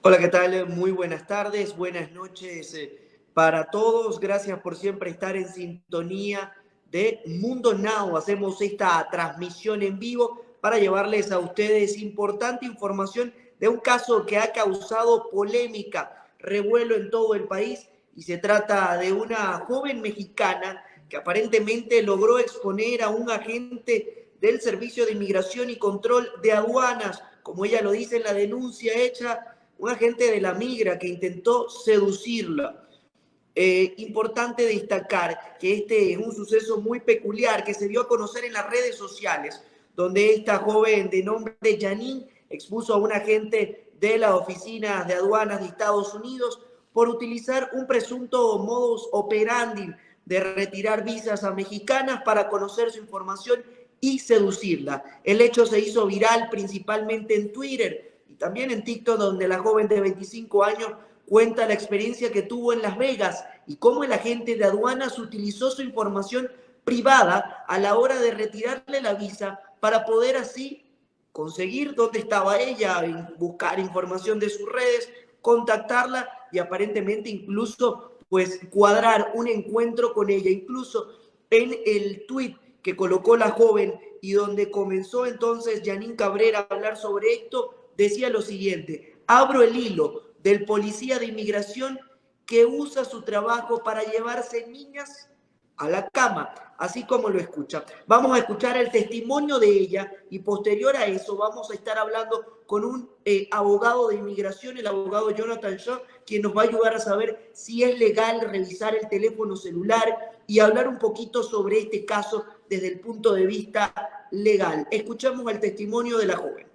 Hola, ¿qué tal? Muy buenas tardes, buenas noches eh, para todos. Gracias por siempre estar en sintonía de Mundo Now. Hacemos esta transmisión en vivo para llevarles a ustedes importante información de un caso que ha causado polémica, revuelo en todo el país y se trata de una joven mexicana que aparentemente logró exponer a un agente del Servicio de Inmigración y Control de Aduanas, como ella lo dice en la denuncia hecha, un agente de la migra que intentó seducirla. Eh, importante destacar que este es un suceso muy peculiar que se dio a conocer en las redes sociales, donde esta joven de nombre Janine expuso a un agente de la Oficina de Aduanas de Estados Unidos por utilizar un presunto modus operandi de retirar visas a mexicanas para conocer su información y seducirla. El hecho se hizo viral principalmente en Twitter también en TikTok, donde la joven de 25 años cuenta la experiencia que tuvo en Las Vegas y cómo el agente de aduanas utilizó su información privada a la hora de retirarle la visa para poder así conseguir dónde estaba ella, buscar información de sus redes, contactarla y aparentemente incluso pues cuadrar un encuentro con ella. Incluso en el tweet que colocó la joven y donde comenzó entonces Janine Cabrera a hablar sobre esto, decía lo siguiente, abro el hilo del policía de inmigración que usa su trabajo para llevarse niñas a la cama, así como lo escucha. Vamos a escuchar el testimonio de ella y posterior a eso vamos a estar hablando con un eh, abogado de inmigración, el abogado Jonathan Shaw, quien nos va a ayudar a saber si es legal revisar el teléfono celular y hablar un poquito sobre este caso desde el punto de vista legal. Escuchamos el testimonio de la joven.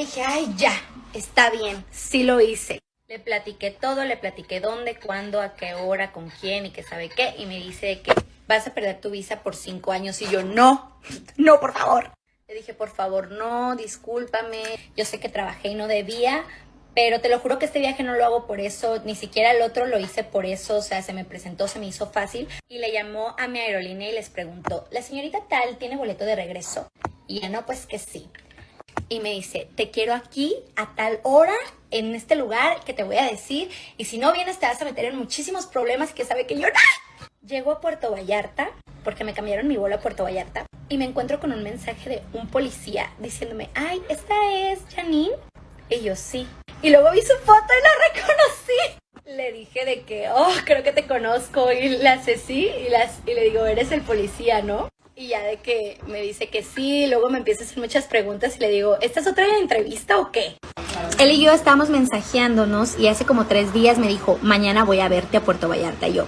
Dije, ay, ya, está bien, sí lo hice. Le platiqué todo, le platiqué dónde, cuándo, a qué hora, con quién y qué sabe qué. Y me dice que vas a perder tu visa por cinco años. Y yo, no, no, por favor. Le dije, por favor, no, discúlpame. Yo sé que trabajé y no debía, pero te lo juro que este viaje no lo hago por eso, ni siquiera el otro lo hice por eso, o sea, se me presentó, se me hizo fácil. Y le llamó a mi aerolínea y les preguntó, ¿la señorita tal tiene boleto de regreso? Y ya no, pues que sí y me dice, te quiero aquí a tal hora, en este lugar que te voy a decir, y si no vienes te vas a meter en muchísimos problemas que sabe que yo no. Llego a Puerto Vallarta, porque me cambiaron mi vuelo a Puerto Vallarta, y me encuentro con un mensaje de un policía diciéndome, ay, ¿esta es Janine? Y yo, sí. Y luego vi su foto y la reconocí. Le dije de que, oh, creo que te conozco, y le hace sí, y, las, y le digo, eres el policía, ¿no? Y ya de que me dice que sí, luego me empieza a hacer muchas preguntas y le digo, ¿esta es otra entrevista o qué? Él y yo estábamos mensajeándonos y hace como tres días me dijo, mañana voy a verte a Puerto Vallarta. Yo,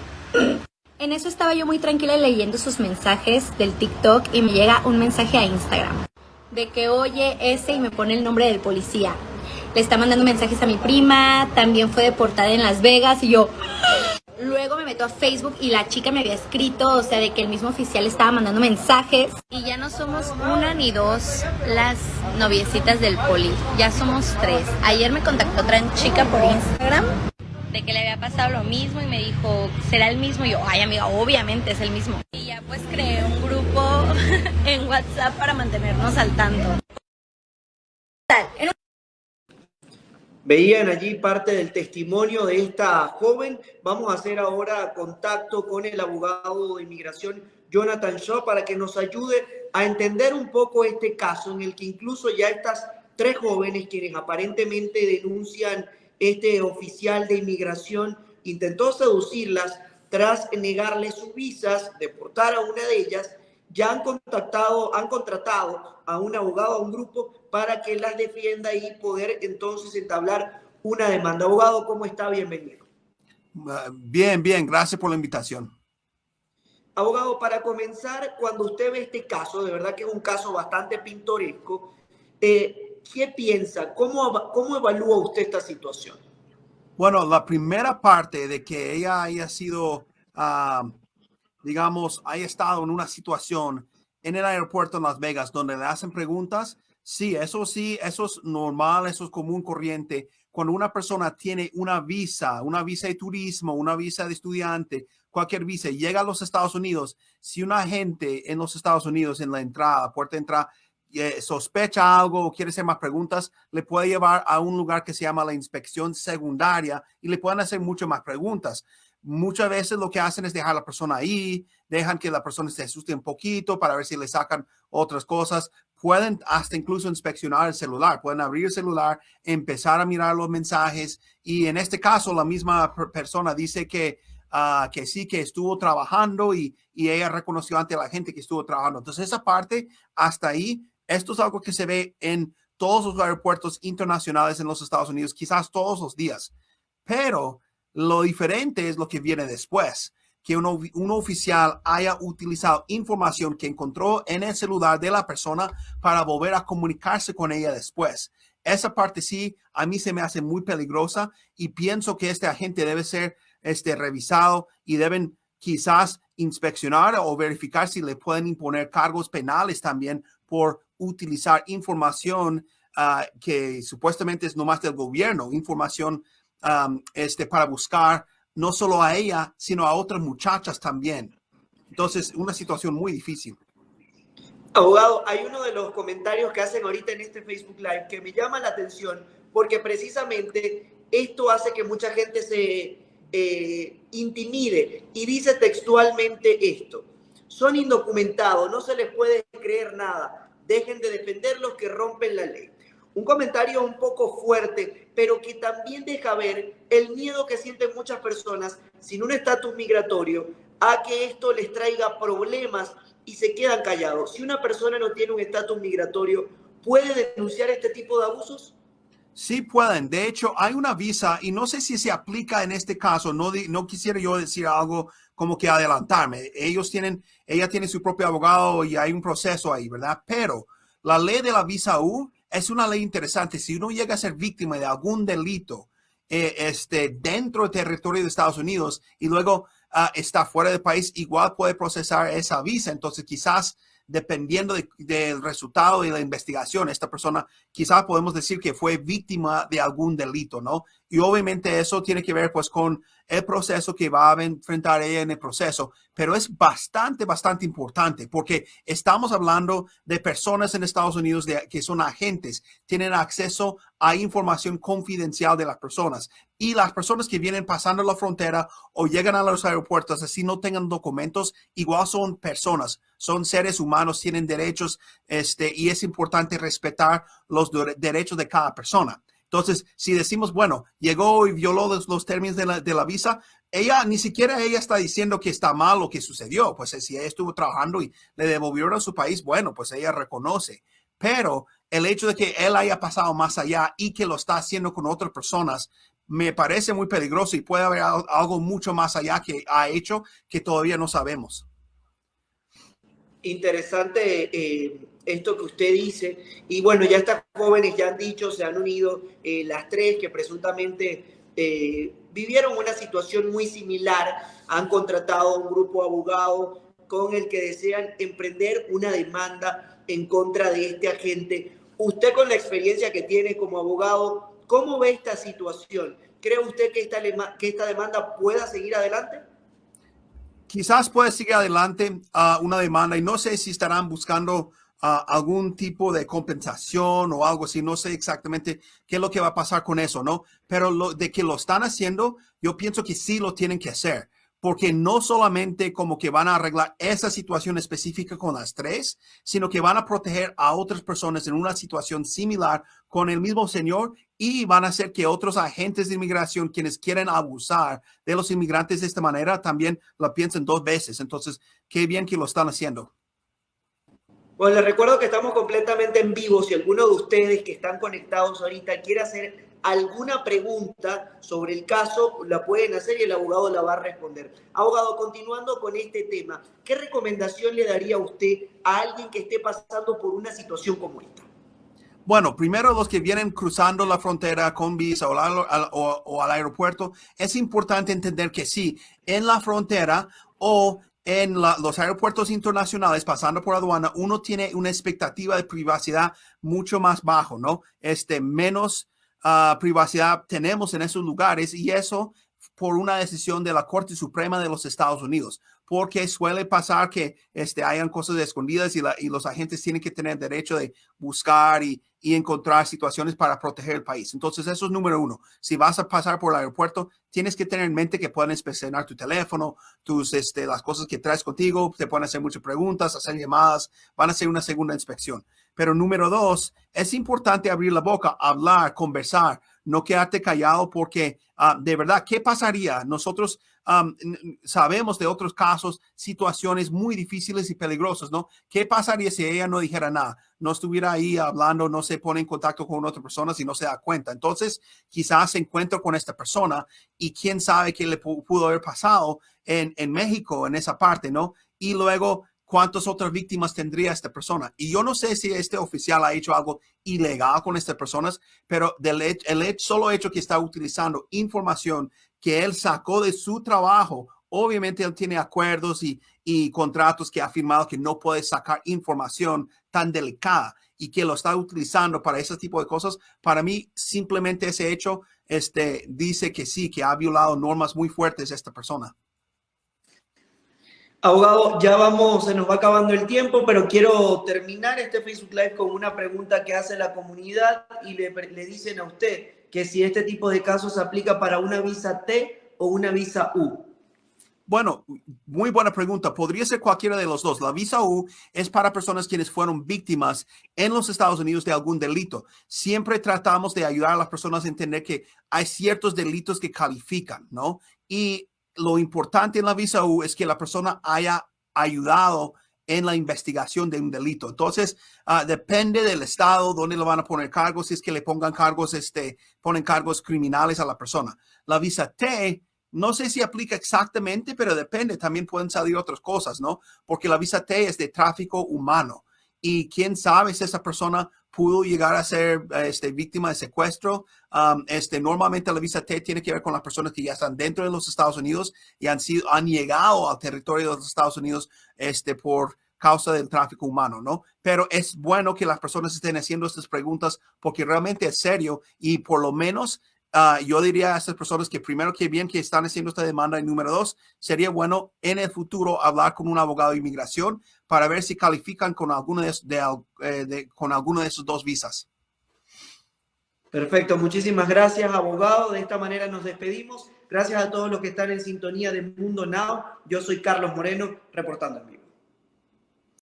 en eso estaba yo muy tranquila leyendo sus mensajes del TikTok y me llega un mensaje a Instagram de que oye ese y me pone el nombre del policía. Le está mandando mensajes a mi prima, también fue deportada en Las Vegas y yo, Luego me meto a Facebook y la chica me había escrito, o sea, de que el mismo oficial estaba mandando mensajes. Y ya no somos una ni dos las noviecitas del poli, ya somos tres. Ayer me contactó otra chica por Instagram de que le había pasado lo mismo y me dijo, ¿será el mismo? Y yo, ay amiga, obviamente es el mismo. Y ya pues creé un grupo en WhatsApp para mantenernos al tanto. Veían allí parte del testimonio de esta joven. Vamos a hacer ahora contacto con el abogado de inmigración Jonathan Shaw para que nos ayude a entender un poco este caso en el que incluso ya estas tres jóvenes quienes aparentemente denuncian este oficial de inmigración intentó seducirlas tras negarles sus visas, deportar a una de ellas ya han contactado, han contratado a un abogado, a un grupo para que las defienda y poder entonces entablar una demanda. Abogado, ¿cómo está? Bienvenido. Bien, bien, gracias por la invitación. Abogado, para comenzar, cuando usted ve este caso, de verdad que es un caso bastante pintoresco, eh, ¿qué piensa? ¿Cómo, ¿Cómo evalúa usted esta situación? Bueno, la primera parte de que ella haya sido uh, digamos, haya estado en una situación en el aeropuerto en Las Vegas donde le hacen preguntas, sí, eso sí, eso es normal, eso es común corriente. Cuando una persona tiene una visa, una visa de turismo, una visa de estudiante, cualquier visa, llega a los Estados Unidos, si un agente en los Estados Unidos, en la entrada, puerta de entrada, eh, sospecha algo o quiere hacer más preguntas, le puede llevar a un lugar que se llama la inspección secundaria y le pueden hacer muchas más preguntas. Muchas veces lo que hacen es dejar a la persona ahí, dejan que la persona se asuste un poquito para ver si le sacan otras cosas. Pueden hasta incluso inspeccionar el celular, pueden abrir el celular, empezar a mirar los mensajes y en este caso la misma persona dice que, uh, que sí, que estuvo trabajando y, y ella reconoció ante la gente que estuvo trabajando. Entonces esa parte hasta ahí, esto es algo que se ve en todos los aeropuertos internacionales en los Estados Unidos, quizás todos los días, pero lo diferente es lo que viene después, que un, oficial haya utilizado información que encontró en el celular de la persona para volver a comunicarse con ella después. Esa parte sí, a mí se me hace muy peligrosa y pienso que este agente debe ser este, revisado y deben quizás inspeccionar o verificar si le pueden imponer cargos penales también por utilizar información uh, que supuestamente es nomás del gobierno, información um, este, para buscar no solo a ella, sino a otras muchachas también. Entonces, una situación muy difícil. Abogado, hay uno de los comentarios que hacen ahorita en este Facebook Live que me llama la atención porque precisamente esto hace que mucha gente se eh, intimide y dice textualmente esto. Son indocumentados, no se les puede creer nada. Dejen de defenderlos que rompen la ley. Un comentario un poco fuerte, pero que también deja ver el miedo que sienten muchas personas sin un estatus migratorio a que esto les traiga problemas y se quedan callados. Si una persona no tiene un estatus migratorio, ¿puede denunciar este tipo de abusos? Sí pueden. De hecho, hay una visa y no sé si se aplica en este caso. No, no quisiera yo decir algo como que adelantarme. Ellos tienen, ella tiene su propio abogado y hay un proceso ahí, ¿verdad? Pero la ley de la visa U es una ley interesante. Si uno llega a ser víctima de algún delito eh, este, dentro del territorio de Estados Unidos y luego uh, está fuera del país, igual puede procesar esa visa. Entonces, quizás dependiendo del resultado de la investigación, esta persona quizás podemos decir que fue víctima de algún delito, ¿no? Y obviamente eso tiene que ver pues con el proceso que va a enfrentar ella en el proceso, pero es bastante, bastante importante porque estamos hablando de personas en Estados Unidos que son agentes, tienen acceso a información confidencial de las personas y las personas que vienen pasando la frontera o llegan a los aeropuertos así no tengan documentos, igual son personas, son seres humanos, tienen derechos este, y es importante respetar los derechos de cada persona. Entonces, si decimos, bueno, llegó y violó los, términos de la, visa, ella ni siquiera ella está diciendo que está mal lo que sucedió. Pues si ella estuvo trabajando y le devolvieron a su país, bueno, pues ella reconoce. Pero el hecho de que él haya pasado más allá y que lo está haciendo con otras personas, me parece muy peligroso y puede haber algo mucho más allá que ha hecho que todavía no sabemos. Interesante eh, esto que usted dice. Y bueno, ya estas jóvenes ya han dicho, se han unido eh, las tres que presuntamente eh, vivieron una situación muy similar, han contratado un grupo de abogados con el que desean emprender una demanda en contra de este agente. Usted con la experiencia que tiene como abogado, ¿cómo ve esta situación? ¿Cree usted que esta, que esta demanda pueda seguir adelante? Quizás puede seguir adelante a una demanda y no sé si estarán buscando algún tipo de compensación o algo así. No sé exactamente qué es lo que va a pasar con eso, ¿no? Pero lo, de que lo están haciendo, yo pienso que sí lo tienen que hacer. Porque no solamente como que van a arreglar esa situación específica con las tres, sino que van a proteger a otras personas en una situación similar con el mismo señor y van a hacer que otros agentes de inmigración, quienes quieren abusar de los inmigrantes de esta manera, también lo piensen dos veces. Entonces, qué bien que lo están haciendo. Bueno, les recuerdo que estamos completamente en vivo. Si alguno de ustedes que están conectados ahorita quiere hacer alguna pregunta sobre el caso, la pueden hacer y el abogado la va a responder. Abogado, continuando con este tema, ¿qué recomendación le daría usted a alguien que esté pasando por una situación como esta? Bueno, primero los que vienen cruzando la frontera con visa o, o, o, al aeropuerto, es importante entender que sí, en la frontera o en los aeropuertos internacionales, pasando por aduana, uno tiene una expectativa de privacidad mucho más bajo, ¿no? Este, menos ah, privacidad tenemos en esos lugares y eso por una decisión de la Corte Suprema de los Estados Unidos. Porque suele pasar que este, hayan cosas escondidas y, y los agentes tienen que tener derecho de buscar y, y encontrar situaciones para proteger el país. Entonces, eso es número uno. Si vas a pasar por el aeropuerto, tienes que tener en mente que pueden inspeccionar tu teléfono, tus, este, las cosas que traes contigo, te pueden hacer muchas preguntas, hacer llamadas, van a hacer una segunda inspección. Pero número dos, es importante abrir la boca, hablar, conversar, no quedarte callado porque ah, de verdad, ¿qué pasaría? Nosotros sabemos de otros casos, situaciones muy difíciles y peligrosas, ¿no? ¿Qué pasaría si ella no dijera nada? No estuviera ahí hablando, no se pone en contacto con otra persona si no se da cuenta. Entonces, quizás se encuentra con esta persona y quién sabe qué le pudo haber pasado en, en México, en esa parte, ¿no? Y luego cuántas otras víctimas tendría esta persona. Y yo no sé si este oficial ha hecho algo ilegal con estas personas, pero del el hecho, solo hecho que está utilizando información que él sacó de su trabajo, obviamente él tiene acuerdos y, y contratos que ha firmado que no puede sacar información tan delicada y que lo está utilizando para ese tipo de cosas. Para mí, simplemente ese hecho este, dice que sí, que ha violado normas muy fuertes esta persona. Abogado, ya vamos, se nos va acabando el tiempo, pero quiero terminar este Facebook Live con una pregunta que hace la comunidad y le, le dicen a usted que si este tipo de casos se aplica para una visa T o una visa U. Bueno, muy buena pregunta. Podría ser cualquiera de los dos. La visa U es para personas quienes fueron víctimas en los Estados Unidos de algún delito. Siempre tratamos de ayudar a las personas a entender que hay ciertos delitos que califican, ¿no? Y lo importante en la visa U es que la persona haya ayudado en la investigación de un delito. Entonces, ah, depende del estado donde lo van a poner cargos, si es que le pongan cargos, este, ponen cargos criminales a la persona. La visa T, no sé si aplica exactamente, pero depende. También pueden salir otras cosas, ¿no? Porque la visa T es de tráfico humano. Y quién sabe si esa persona pudo llegar a ser este, víctima de secuestro. Um, este, normalmente la visa T tiene que ver con las personas que ya están dentro de los Estados Unidos y han, sido, han llegado al territorio de los Estados Unidos este, por causa del tráfico humano, ¿no? Pero es bueno que las personas estén haciendo estas preguntas porque realmente es serio y por lo menos Ah, yo diría a estas personas que primero que bien que están haciendo esta demanda y número dos, sería bueno en el futuro hablar con un abogado de inmigración para ver si califican con alguno de, eh, con alguno de esos dos visas. Perfecto, muchísimas gracias abogado. De esta manera nos despedimos. Gracias a todos los que están en sintonía de Mundo Now. Yo soy Carlos Moreno, reportando en vivo.